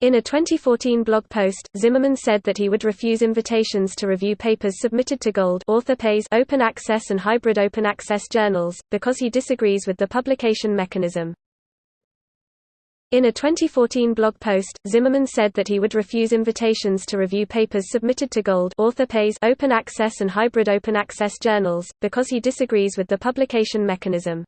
In a 2014 blog post, Zimmerman said that he would refuse invitations to review papers submitted to Gold author pays open access and hybrid open access journals, because he disagrees with the publication mechanism. In a 2014 blog post, Zimmerman said that he would refuse invitations to review papers submitted to Gold author pays open access and hybrid open access journals, because he disagrees with the publication mechanism.